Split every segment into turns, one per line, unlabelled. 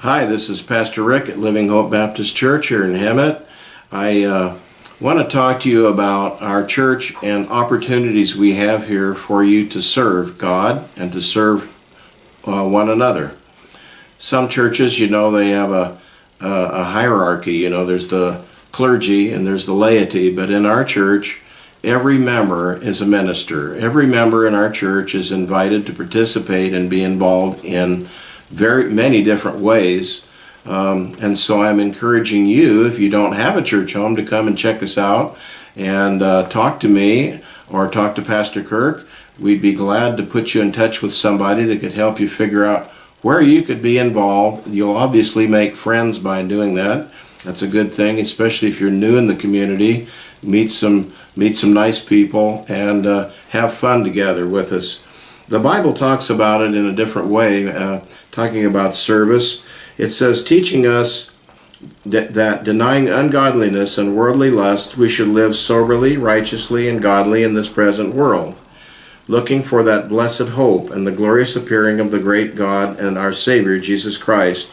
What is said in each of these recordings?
Hi, this is Pastor Rick at Living Hope Baptist Church here in Hemet. I uh, want to talk to you about our church and opportunities we have here for you to serve God and to serve uh, one another. Some churches, you know, they have a, a, a hierarchy. You know, there's the clergy and there's the laity, but in our church, every member is a minister. Every member in our church is invited to participate and be involved in very many different ways. Um, and so I'm encouraging you, if you don't have a church home, to come and check us out and uh, talk to me or talk to Pastor Kirk. We'd be glad to put you in touch with somebody that could help you figure out where you could be involved. You'll obviously make friends by doing that. That's a good thing, especially if you're new in the community. Meet some meet some nice people and uh, have fun together with us. The Bible talks about it in a different way, uh, talking about service. It says, teaching us that, denying ungodliness and worldly lust, we should live soberly, righteously, and godly in this present world, looking for that blessed hope and the glorious appearing of the great God and our Savior, Jesus Christ.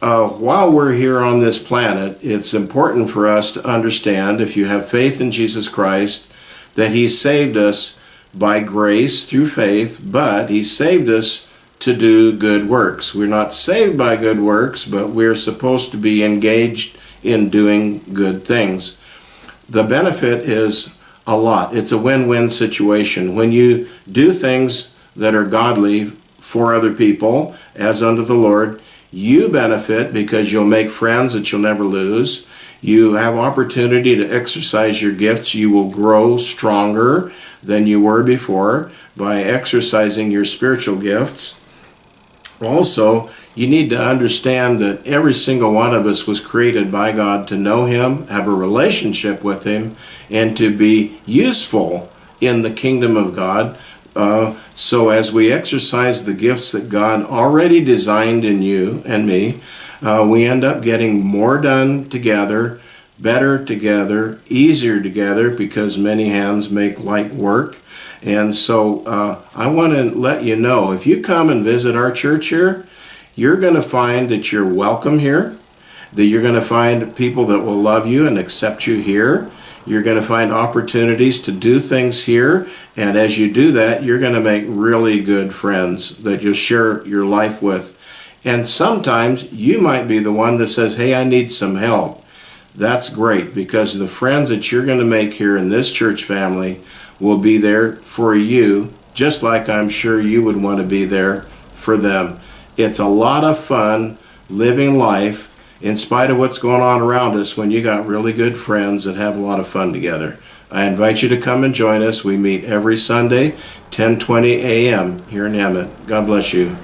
Uh, while we're here on this planet, it's important for us to understand, if you have faith in Jesus Christ, that He saved us by grace through faith, but He saved us to do good works. We're not saved by good works, but we're supposed to be engaged in doing good things. The benefit is a lot. It's a win-win situation. When you do things that are godly for other people, as unto the Lord, you benefit because you'll make friends that you'll never lose. You have opportunity to exercise your gifts. You will grow stronger than you were before by exercising your spiritual gifts. Also, you need to understand that every single one of us was created by God to know Him, have a relationship with Him, and to be useful in the kingdom of God. Uh, so as we exercise the gifts that God already designed in you and me, uh, we end up getting more done together, better together, easier together because many hands make light work. And so uh, I want to let you know, if you come and visit our church here, you're going to find that you're welcome here, that you're going to find people that will love you and accept you here. You're going to find opportunities to do things here. And as you do that, you're going to make really good friends that you'll share your life with. And sometimes you might be the one that says, hey, I need some help. That's great because the friends that you're going to make here in this church family will be there for you, just like I'm sure you would want to be there for them. It's a lot of fun living life in spite of what's going on around us when you got really good friends that have a lot of fun together. I invite you to come and join us. We meet every Sunday, 10:20 a.m. here in Hemet. God bless you.